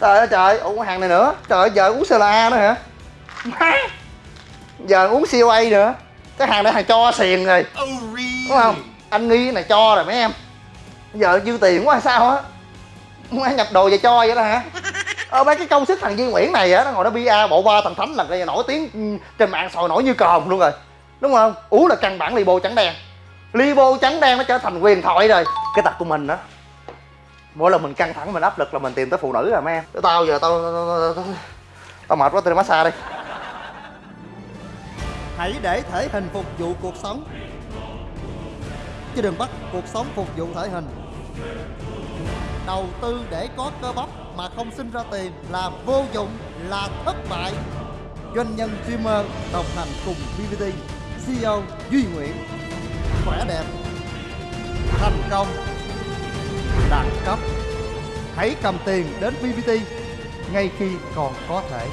trời ơi trời. Ủa cái hàng này nữa. Trời ơi giờ uống CLA nữa hả? Má. Giờ uống COA nữa. Cái hàng này hàng cho xiền rồi. Đúng không? Anh nghi cái này cho rồi mấy em. Giờ dư tiền quá sao á? Muốn ăn nhập đồ về cho vậy đó hả? Ờ mấy cái công sức thằng Duy Nguyễn này á nó ngồi nó bia bộ ba thằng thánh là đây nổi tiếng ừ, trên mạng sòi nổi như còm luôn rồi. Đúng không? Uống là căn bản libo trắng đen. Libo trắng đen nó trở thành quyền thoại rồi. Cái tật của mình đó mỗi lần mình căng thẳng mình áp lực là mình tìm tới phụ nữ rồi mấy em. Tao giờ tao tao, tao, tao, tao mệt quá tao đi massage đi. Hãy để thể hình phục vụ cuộc sống. Chứ đừng bắt cuộc sống phục vụ thể hình. Đầu tư để có cơ bắp mà không sinh ra tiền là vô dụng, là thất bại. Doanh nhân streamer đồng hành cùng BBT CEO Duy Nguyễn. Khỏe đẹp Thành công. Đẳng cấp Hãy cầm tiền đến BBT ngay khi còn có thể.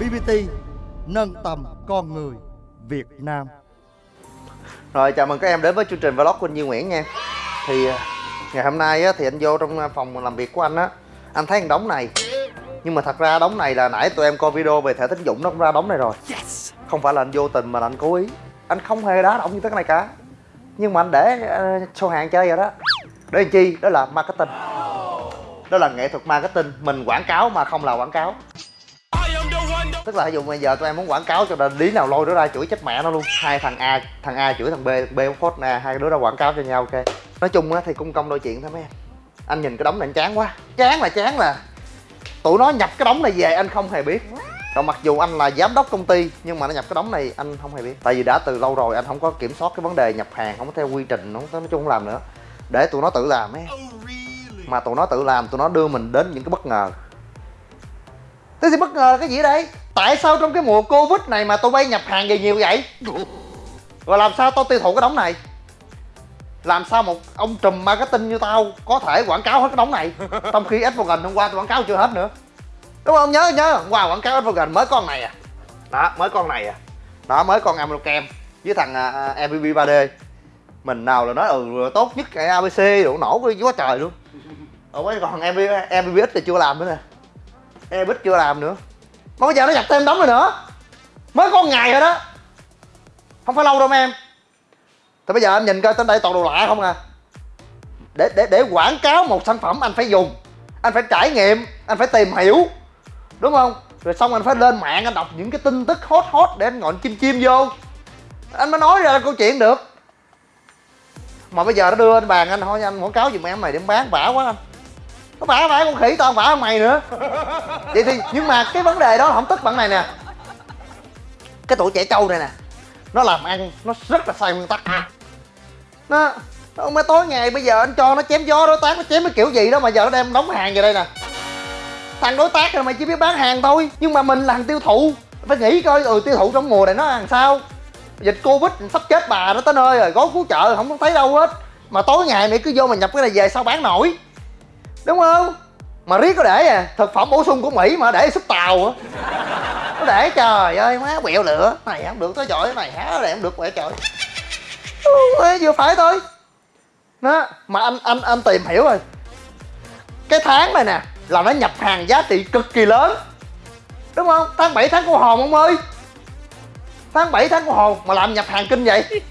BBT nâng tầm con người Việt Nam. Rồi chào mừng các em đến với chương trình vlog của anh Duy Nguyễn nha. Thì à, ngày hôm nay á, thì anh vô trong à, phòng làm việc của anh á Anh thấy một đống này. Nhưng mà thật ra đống này là nãy tụi em coi video về thẻ tín dụng nó cũng ra đống này rồi. Không phải là anh vô tình mà là anh cố ý anh không hề đá động như thế cái này cả. Nhưng mà anh để ờ, show hàng chơi rồi đó. Để làm chi? Đó là marketing. Đó là nghệ thuật marketing. Mình quảng cáo mà không là quảng cáo. Tức là ví dụ bây giờ tụi em muốn quảng cáo cho đền lý nào lôi đứa ra chửi chết mẹ nó luôn. Hai thằng a thằng a chửi thằng b b phốt nè. Hai đứa ra quảng cáo cho nhau, ok. Nói chung á thì cung công đôi chuyện thôi mấy em. Anh nhìn cái đống này anh chán quá. Chán là chán là tụi nó nhập cái đống này về anh không hề biết còn mặc dù anh là giám đốc công ty nhưng mà nó nhập cái đống này anh không hề biết. Tại vì đã từ lâu rồi anh không có kiểm soát cái vấn đề nhập hàng không có theo quy trình không có nói chung không làm nữa. Để tụi nó tự làm ấy. Mà tụi nó tự làm tụi nó đưa mình đến những cái bất ngờ. Thế thì bất ngờ là cái gì ở đây? Tại sao trong cái mùa covid này mà tụi bay nhập hàng về nhiều vậy? Và làm sao tao tiêu thụ cái đống này? Làm sao một ông trùm marketing như tao có thể quảng cáo hết cái đống này? Trong khi Advogan hôm qua tôi quảng cáo chưa hết nữa đúng không? Nhớ nhớ. Hôm quảng cáo Advogan mới con này à. Đó mới con này à. Đó mới con Amrokem với thằng uh, MVP 3D mình nào là nói ừ tốt nhất cái ABC đủ nổ quá trời luôn. Ở mấy còn MVP MVP thì chưa làm nữa nè. Epic chưa làm nữa. Mà bây giờ nó nhập thêm đóng rồi nữa. Mới có ngày rồi đó. Không phải lâu đâu em. Thì bây giờ em nhìn coi tên đây toàn đồ lạ không à. Để để để quảng cáo một sản phẩm anh phải dùng. Anh phải trải nghiệm anh phải tìm hiểu đúng không? Rồi xong anh phải lên mạng anh đọc những cái tin tức hot hot để anh ngồi anh chim chim vô. Anh mới nói ra câu chuyện được. Mà bây giờ nó đưa lên bàn anh, thôi anh quảng cáo giùm em mày để bán bả quá anh. Nó bả bả con khỉ tao bả mày nữa. Vậy thì, nhưng mà cái vấn đề đó không tức bạn này nè. Cái tuổi trẻ trâu này nè, nó làm ăn nó rất là sai nguyên tắc. Nó nó mới tối ngày bây giờ anh cho nó chém gió, đối tác nó chém cái kiểu gì đó mà giờ nó đem đóng hàng về đây nè thằng đối tác rồi mày chỉ biết bán hàng thôi nhưng mà mình là thằng tiêu thụ. Phải nghĩ coi ừ tiêu thụ trong mùa này nó làm sao? Dịch covid sắp chết bà đó tới nơi rồi gói cứu trợ không thấy đâu hết. Mà tối ngày mày cứ vô mà nhập cái này về sao bán nổi? Đúng không? Mà riết có để à thực phẩm bổ sung của mỹ mà để súp tàu á nó để trời ơi má quẹo lửa. Này không được tới chọi này há này không được quẹo trời ừ, vừa phải thôi. Đó mà anh anh anh tìm hiểu rồi. Cái tháng này nè là nó nhập hàng giá trị cực kỳ lớn. Đúng không? Tháng 7 tháng của hồn ông ơi. Tháng 7 tháng của hồn mà làm nhập hàng kinh vậy?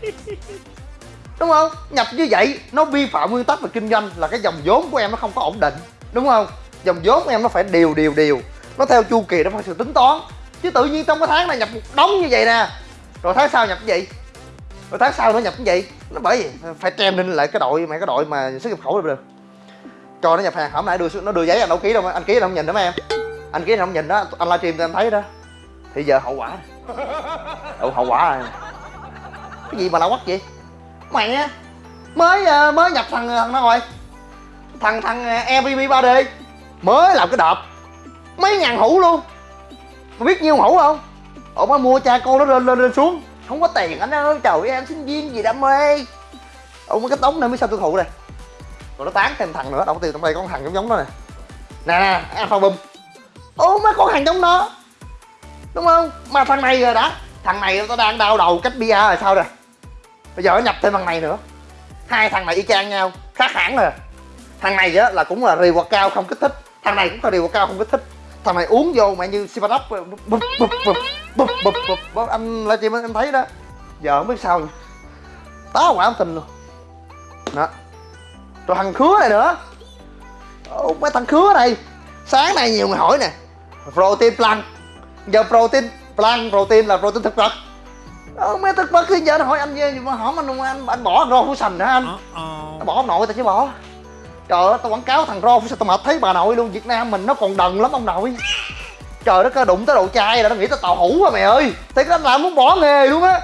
Đúng không? Nhập như vậy nó vi phạm nguyên tắc về kinh doanh là cái dòng vốn của em nó không có ổn định. Đúng không? Dòng vốn của em nó phải đều đều đều. Nó theo chu kỳ nó phải sự tính toán. Chứ tự nhiên trong cái tháng này nhập một đống như vậy nè. Rồi tháng sau nhập cái gì? Rồi tháng sau nó nhập cái gì? Nó bởi vì phải training lại cái đội mày cái đội mà xuất nhập khẩu được cho nó nhập hàng. Hôm nãy đưa nó đưa giấy anh đâu ký đâu anh ký đâu không nhìn đó em? Anh ký không nhìn đó anh livestream anh thấy đó. Thì giờ hậu quả. Ừ, hậu quả rồi cái gì mà lão quắc vậy? Mày á mới ờ, mới nhập thằng thằng nào rồi. Thằng thằng MVP 3D mới làm cái đợp. Mấy ngàn hũ luôn. Mà biết nhiêu hũ không? Ổng mới mua cha con nó lên lên lên xuống. Không có tiền anh ơi trời em sinh viên gì đam mê. Mới cái tống này mới sao tiêu thụ này rồi nó tán thêm thằng nữa đầu tiên trong đây có con thằng giống giống đó nè. Nè nè à, alpha bum ô mấy con thằng giống nó. Đúng không? Mà thằng này rồi đó, thằng này nó đang đau đầu cách bia rồi sao rồi? Bây giờ nó nhập thêm thằng này nữa. Hai thằng này y chang nhau khác hẳn rồi. Thằng này á là cũng là reward cao không kích thích. Thằng này cũng là reward cao không kích thích. Thằng này uống vô mẹ như sipadop bụp bụp bụp bụp bụp bụp anh livestream em thấy đó. Giờ không biết sao nữa. táo quả không tin luôn. Đó rồi thằng khứa này nữa. Ồ, mấy thằng khứa này sáng nay nhiều người hỏi nè. Protein plan giờ protein plan protein là protein thực vật. Ờ, mấy thực vật thì giờ nó hỏi anh về mà hỏi anh anh anh bỏ rau phủ sành hả anh? Tao bỏ ông nội tao chứ bỏ. Trời ơi tao quảng cáo thằng rau phủ sành tao mệt thấy bà nội luôn. Việt nam mình nó còn đần lắm ông nội. Trời đất ơi đụng tới đồ chai là nó nghĩ tao tàu hủ à mày ơi. Thì nó làm muốn bỏ nghề luôn á.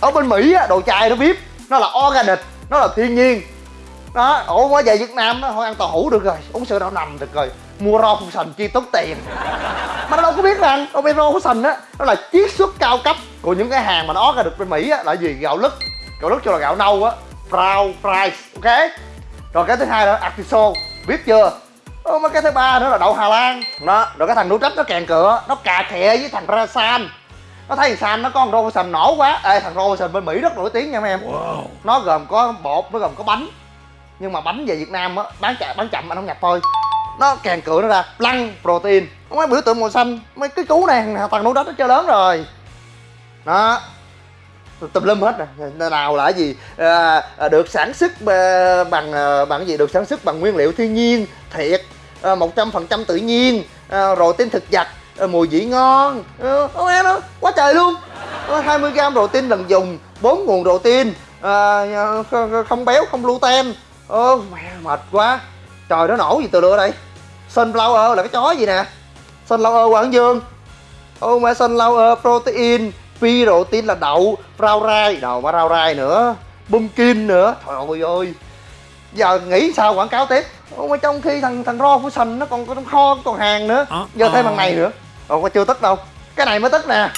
Ở bên mỹ á đồ chai nó biết nó là organic nó là thiên nhiên đó ủa mới về việt nam nó thôi ăn tàu hủ được rồi uống sữa đậu nành được rồi. Mua rau phủ sành chi tốn tiền. Mà nó đâu có biết rằng rau phủ sành á nó là chiết xuất cao cấp của những cái hàng mà nó ra được bên mỹ á là gì? Gạo lứt. Gạo lứt cho là gạo nâu á. Brown rice ok? Rồi cái thứ hai là artiso biết chưa? Ô, mà cái thứ ba nữa là đậu Hà Lan. Đó rồi cái thằng nú trách nó kèn cửa nó cà khẹ với thằng ra san nó thấy san nó có con sành nổ quá. Ê thằng sành bên mỹ rất nổi tiếng nha mấy em. Nó gồm có bột nó gồm có bánh nhưng mà bánh về việt nam á bán chậm bán chậm anh không nhập thôi. Nó càng cửa nó ra lăng protein. Mấy biểu tượng màu xanh mấy cái cú này thằng núi nú nó chơi lớn rồi. Đó. Tùm lum hết rồi nào là gì? À, à, được sản xuất à, bằng à, bằng gì? Được sản xuất bằng nguyên liệu thiên nhiên thiệt. Một trăm phần trăm tự nhiên. À, rồi tinh thực vật. À, mùi vị ngon. À, em đó quá trời luôn. 20 gram protein lần dùng bốn nguồn protein. À, không béo không gluten ơ mẹ mệt quá. Trời nó nổ gì từ lửa đây? Sunflower là cái chó gì nè? Sunflower quảng dương. Ô mẹ sunflower protein phi protein. Là đậu rau rai. Đầu mà rau rai nữa. Pumpkin nữa. Trời ơi ơi. Giờ nghĩ sao quảng cáo tiếp? Ủa mà trong khi thằng thằng ro của sành nó còn có trong kho còn hàng nữa. Giờ thêm thằng này nữa. Ồ mà chưa tức đâu. Cái này mới tức nè.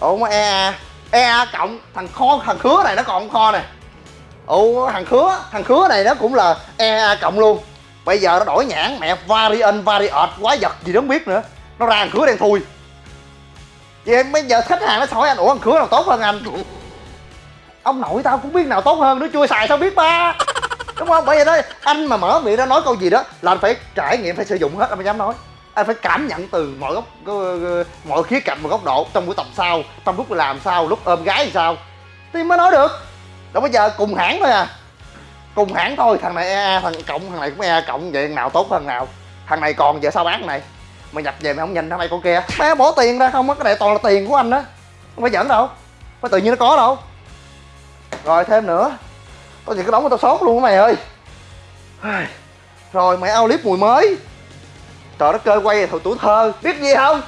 Ủa mà ea ea cộng thằng kho thằng khứa này nó còn kho nè ồ, thằng khứa thằng khứa này nó cũng là ea cộng luôn. Bây giờ nó đổi nhãn, mẹ variant variant quá vật gì đó không biết nữa. Nó ra thằng khứa đen thui. Vậy bây giờ khách hàng nó hỏi anh ủa, thằng khứa nào tốt hơn anh? Ông nội tao cũng biết nào tốt hơn nữa chưa xài sao biết ba. Đúng không? Bởi vậy đó, anh mà mở miệng ra nói câu gì đó là anh phải trải nghiệm, phải sử dụng hết, anh mới dám nói. Anh phải cảm nhận từ mọi góc mọi khía cạnh và góc độ trong buổi tập sau, trong lúc làm sao, lúc ôm gái thì sao. Thì mới nói được đâu bây giờ cùng hãng thôi à. Cùng hãng thôi, thằng này EA thằng cộng, thằng này cũng EA cộng, vậy thằng nào tốt hơn nào. Thằng này còn giờ sao bán này? Mày nhập về mày không nhìn thằng này con kia. Má bỏ tiền ra, không á cái này toàn là tiền của anh đó không phải dẫn đâu. Phải tự nhiên nó có đâu. Rồi, thêm nữa. Tao gì cái đóng của tao sốt luôn mày ơi. Rồi, mày ao clip mùi mới. Trời đất cơ quay thời tuổi thơ. Biết gì không?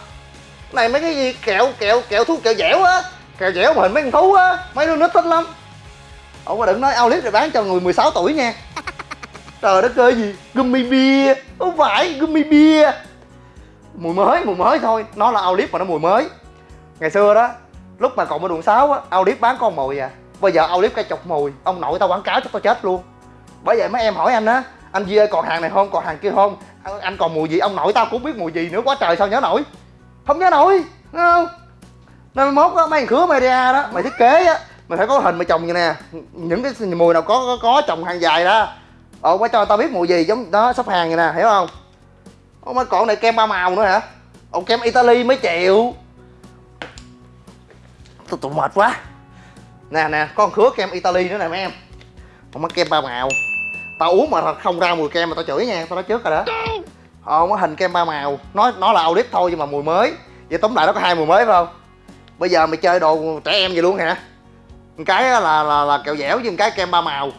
Này mấy cái gì, kẹo kẹo kẹo thú, kẹo dẻo á. Kẹo dẻo mà hình mấy con thú á. Mấy đứa nít thích lắm ông mà đừng nói outlet clip rồi bán cho người 16 tuổi nha trời đất ơi gì? Gummy bia không phải gummy bia mùi mới mùi mới thôi. Nó là outlet clip mà nó mùi mới. Ngày xưa đó lúc mà còn ở đường 6 á outlet clip bán con mồi à. Bây giờ outlet clip cây chục mùi ông nội tao quảng cáo cho tao chết luôn. Bởi vậy mấy em hỏi anh á anh Duy ơi còn hàng này không còn hàng kia không? Anh, anh còn mùi gì? Ông nội tao cũng biết mùi gì nữa quá trời sao nhớ nổi? Không nhớ nổi đúng không? Năm mốt á mấy thằng khứa media đó mày thiết kế á mày phải có hình mày trồng như nè. Những cái mùi nào có có, có trồng hàng dài đó. Ờ, Ồ phải cho tao biết mùi gì giống đó sắp hàng như nè hiểu không? Ô mấy còn này kem ba màu nữa hả? Ông kem italy mấy triệu tôi tụi mệt quá. Nè nè con khứa kem italy nữa nè mấy em. Ông có kem ba màu. Tao uống mà không ra mùi kem mà tao chửi nha tao nói trước rồi đó. Ờ có hình kem ba màu. Nó nó là audit thôi nhưng mà mùi mới. Vậy tóm lại nó có hai mùi mới phải không? Bây giờ mày chơi đồ trẻ em vậy luôn hả? Cái là là, là kẹo dẻo với cái kem ba màu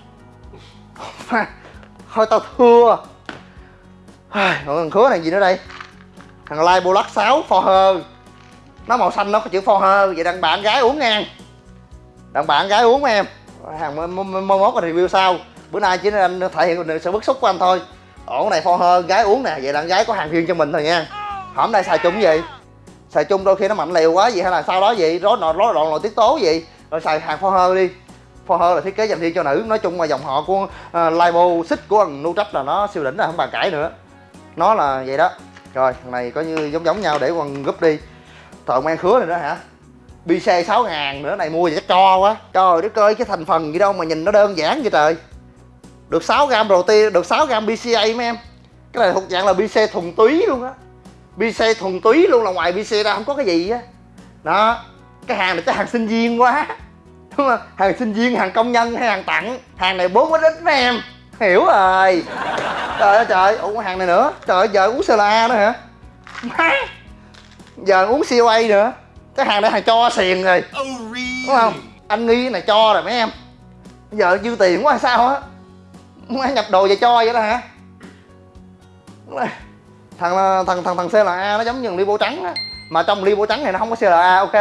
thôi tao thua còn thằng khứa này gì nữa đây thằng lai bô lắc 6 for her nó màu xanh nó có chữ for her vậy đàn bạn gái uống ngang đàn bạn gái uống em hàng mơ mốt review sau bữa nay chỉ anh thể hiện sự bức xúc của anh thôi ổ này for hơ gái uống nè vậy đàn gái có hàng riêng cho mình thôi nha hôm nay xài chung gì xài chung đôi khi nó mạnh liều quá gì hay là sau đó gì rối nọ rối loạn nội tiết tố gì rồi xài hàng for her đi. For her là thiết kế dành riêng cho nữ. Nói chung là dòng họ của uh, libo xích của thằng nutrach là nó siêu đỉnh là không bàn cãi nữa. Nó là vậy đó. Rồi thằng này có như giống giống nhau để quần gúp đi. Thợ mang khứa này đó hả? BC 6 ngàn nữa này mua vậy chắc cho quá. Trời đất ơi cái thành phần gì đâu mà nhìn nó đơn giản vậy trời. Được 6 gram protein được 6 gram BCA mấy em. Cái này thuộc dạng là BC thuần túy luôn á. BC thuần túy luôn là ngoài BC ra không có cái gì á. Đó cái hàng này cái hàng sinh viên quá đúng không? Hàng sinh viên hàng công nhân hay hàng tặng. Hàng này bốn ít mấy em. Hiểu rồi. Trời ơi trời. Ủa hàng này nữa. Trời ơi giờ uống CLA nữa hả? Má. Giờ uống COA nữa. Cái hàng này hàng cho xiền rồi. Đúng không? Anh nghi cái này cho rồi mấy em. Giờ dư tiền quá hay sao á? Má nhập đồ về cho vậy đó hả? Thằng thằng thằng thằng CLA nó giống như ly bô trắng á. Mà trong ly bô trắng này nó không có CLA ok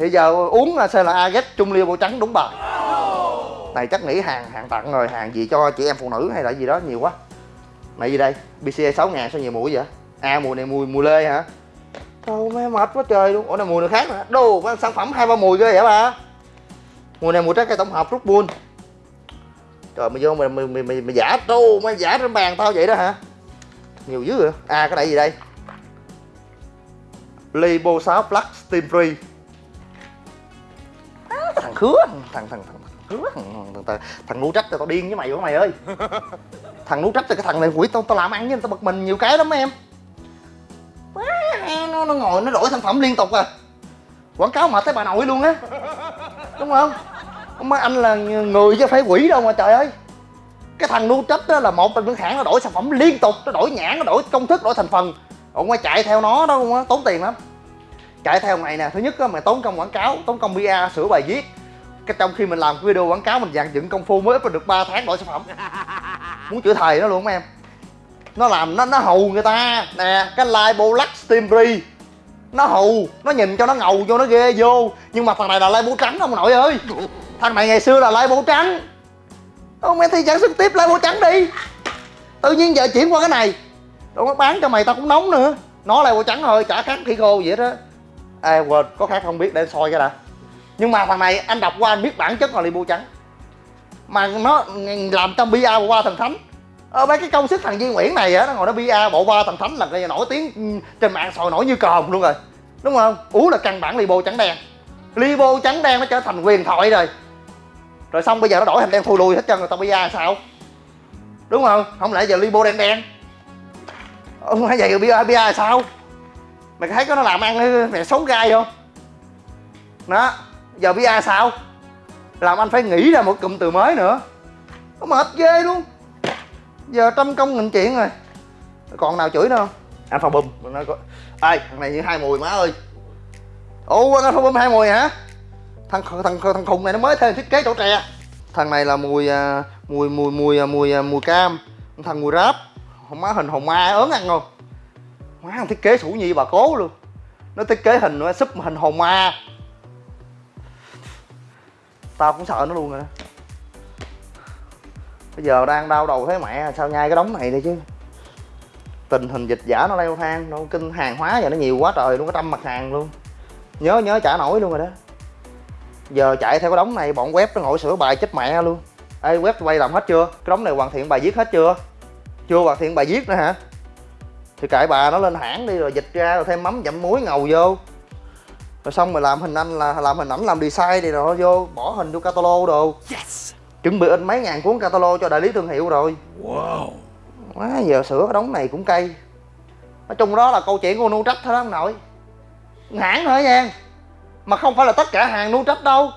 thì giờ uống à, CLA ghét chung liêu màu trắng đúng bài. Này chắc nghĩ hàng hàng tặng rồi hàng gì cho chị em phụ nữ hay là gì đó nhiều quá. Này gì đây? BCA 6 ngàn sao nhiều mũi vậy? À mùi này mùi mùi lê hả? Thôi mấy mệt quá trời luôn. Ủa này mùi này khác nữa. Đồ cái sản phẩm hai ba mùi ghê vậy ba. Mùi này mùi trái cây tổng hợp rút buôn. Trời mày vô mày mày mày, mày, mày giả trâu mày giả trên bàn tao vậy đó hả? Nhiều dữ vậy. À cái này gì đây? Libo 6 Plus Steam Free khứa Thằng thằng thằng thằng khứa Thằng, thằng, thằng, thằng ngu trách tao điên với mày quá mày ơi. Thằng ngu trách thì cái thằng này quỷ tao tao làm ăn với tao bật mình nhiều cái lắm em. Nó, nó ngồi nó đổi sản phẩm liên tục à. Quảng cáo mà thấy bà nội luôn á. Đúng không? Mấy anh là người chứ phải quỷ đâu mà trời ơi. Cái thằng nu trách đó là một những hãng nó đổi sản phẩm liên tục nó đổi nhãn nó đổi công thức đổi thành phần. Ông ngoài chạy theo nó đó không á tốn tiền lắm. Chạy theo này nè thứ nhất á mày tốn công quảng cáo tốn công PR sửa bài viết cái trong khi mình làm cái video quảng cáo, mình dàn dựng công phu mới up được 3 tháng đổi sản phẩm. Muốn chữa thầy nó luôn mấy em. Nó làm, nó nó hù người ta. Nè, cái live Black Steam Free. Nó hù, nó nhìn cho nó ngầu, vô nó ghê, vô. Nhưng mà thằng này là live bố trắng ông nội ơi. Thằng này ngày xưa là live bố trắng. Ông em thi sản xuất tiếp live bố trắng đi. Tự nhiên giờ chuyển qua cái này. Đâu có bán cho mày, tao cũng nóng nữa. Nó live bố trắng thôi, chả khác khi khô vậy đó. À quên, có khác không biết, để soi cái đã nhưng mà thằng này, anh đọc qua, anh biết bản chất là li bù trắng mà nó làm trong bia ba thần thánh. Ờ mấy cái công sức thằng Duy Nguyễn này á, nó ngồi nó bia bộ ba thần thánh là cái nổi tiếng trên mạng sòi nổi như còm luôn rồi. Đúng không? Ú là căn bản libo trắng đen. Libo trắng đen nó trở thành quyền thoại rồi. Rồi xong bây giờ nó đổi thành đen thui lùi hết trơn rồi, tao bia sao? Đúng không? Không lẽ giờ libo đen đen? Ờ, không phải vậy bia bia sao? Mày thấy có nó làm ăn mày xấu gai không? Đó giờ bia sao? Làm anh phải nghĩ ra một cụm từ mới nữa. Nó mệt ghê luôn. Giờ trăm công nghìn chuyện rồi. Còn nào chửi nữa không? Alpha bum. Nó có ai thằng này như hai mùi má ơi. Ủa alpha bum hai mùi hả? Thằng thằng thằng khùng này nó mới thêm thiết kế chỗ tre. Thằng này là mùi à, mùi mùi mùi à, mùi à, mùi cam. Thằng mùi ráp. Má hình hồng ma ớn ăn không? Má thằng thiết kế sủ nhi bà cố luôn. Nó thiết kế hình nó súp hình hồn ma tao cũng sợ nó luôn rồi đó. Bây giờ đang đau đầu thấy mẹ, sao nhai cái đống này đi chứ? Tình hình dịch giả nó leo thang, nó kinh hàng hóa giờ nó nhiều quá trời luôn có trăm mặt hàng luôn. Nhớ nhớ trả nổi luôn rồi đó. Giờ chạy theo cái đống này, bọn web nó ngồi sửa bài chết mẹ luôn. Ê, web quay làm hết chưa? Cái đống này hoàn thiện bài viết hết chưa? Chưa hoàn thiện bài viết nữa hả? Thì cãi bà nó lên hãng đi rồi dịch ra rồi thêm mắm dặm muối ngầu vô rồi xong rồi làm hình anh là làm hình ảnh làm design thì rồi vô bỏ hình vô catalog đồ. Yes. Chuẩn bị in mấy ngàn cuốn catalog cho đại lý thương hiệu rồi. Wow. Quá giờ sửa cái đống này cũng cay. Nói chung đó là câu chuyện của nu trách thôi đó ông nội. Hãng thôi nha. Mà không phải là tất cả hàng nu trách đâu.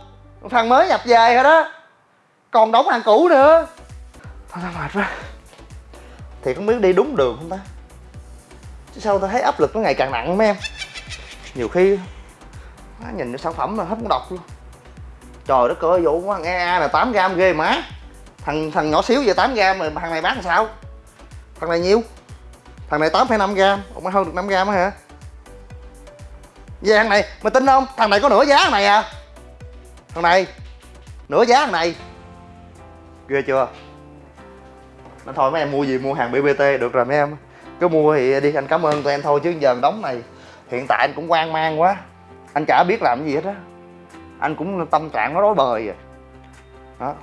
Thằng mới nhập về rồi đó. Còn đóng hàng cũ nữa. Thôi mệt quá. Thì không biết đi đúng đường không ta? Chứ sao tao thấy áp lực nó ngày càng nặng mấy em. Nhiều khi nhìn cái sản phẩm là hết muốn đọc luôn. Trời đất ơi vụ thằng EA là 8 gram ghê má thằng thằng nhỏ xíu về 8 gram mà thằng này bán sao? Thằng này nhiêu? Thằng này 8,5 gram. Ông hơn được 5 gram hả? Về thằng này mày tin không? Thằng này có nửa giá thằng này à? Thằng này nửa giá thằng này. Ghê chưa? Nó thôi mấy em mua gì mua hàng BBT được rồi mấy em. Cứ mua thì đi anh cảm ơn tụi em thôi chứ giờ đóng này hiện tại anh cũng quan mang quá anh chả biết làm cái gì hết á. Anh cũng tâm trạng nó rối bời rồi đó.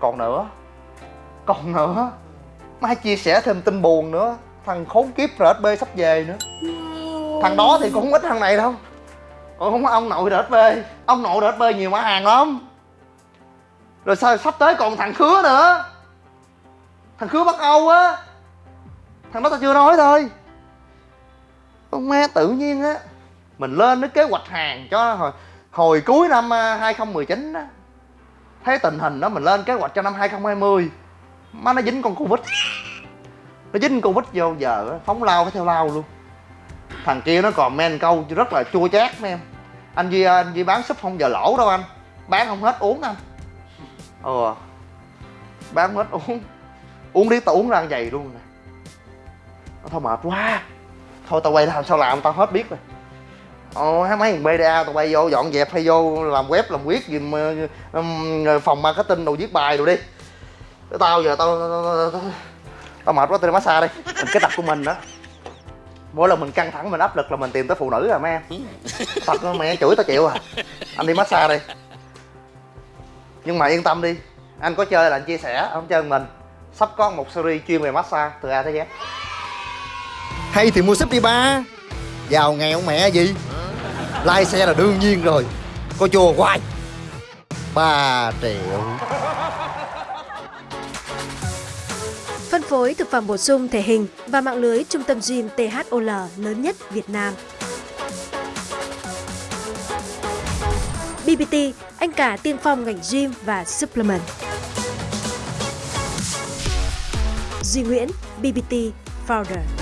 Còn nữa còn nữa, mai chia sẻ thêm tin buồn nữa. Thằng khốn kiếp RSB sắp về nữa. Thằng đó thì cũng không ít thằng này đâu. Còn không có ông nội DSB Ông nội DSB nhiều mã hàng lắm. Rồi sao sắp tới còn thằng Khứa nữa. Thằng Khứa Bắc Âu á. Thằng đó tao chưa nói thôi. Ông má tự nhiên á. Mình lên cái kế hoạch hàng cho hồi, hồi cuối năm à, 2019 á Thấy tình hình đó mình lên kế hoạch cho năm 2020 Má nó dính con Covid. Nó dính Covid vô giờ phóng lao phải theo lao luôn. Thằng kia nó còn men câu rất là chua chát mấy em. Anh Duy à, anh Duy bán súp không giờ lỗ đâu anh. Bán không hết uống anh. Ờ. Bán không hết uống. Uống đi tao uống ra vậy luôn nè. Thôi mệt quá. Thôi tao quay làm sao làm tao hết biết rồi. Ồ, mấy thằng BDA tụi bay vô dọn dẹp hay vô làm web làm quyết gì mà, um, phòng marketing đồ viết bài đồ đi. Tao giờ tao tao, tao, tao, tao mệt quá tao đi massage đi. Mình cái tập của mình đó mỗi lần mình căng thẳng mình áp lực là mình tìm tới phụ nữ à mấy em thật đó, mẹ chửi tao chịu à. Anh đi massage đi. Nhưng mà yên tâm đi anh có chơi là anh chia sẻ không chơi mình. Sắp có một series chuyên về massage từ A tới Z. Hay thì mua súp đi ba. Giàu nghèo mẹ gì? Lai xe là đương nhiên rồi Có chùa hoài 3 triệu Phân phối thực phẩm bổ sung thể hình và mạng lưới trung tâm gym THOL lớn nhất Việt Nam. BBT, anh cả tiên phong ngành gym và supplement. Duy Nguyễn, BBT Founder.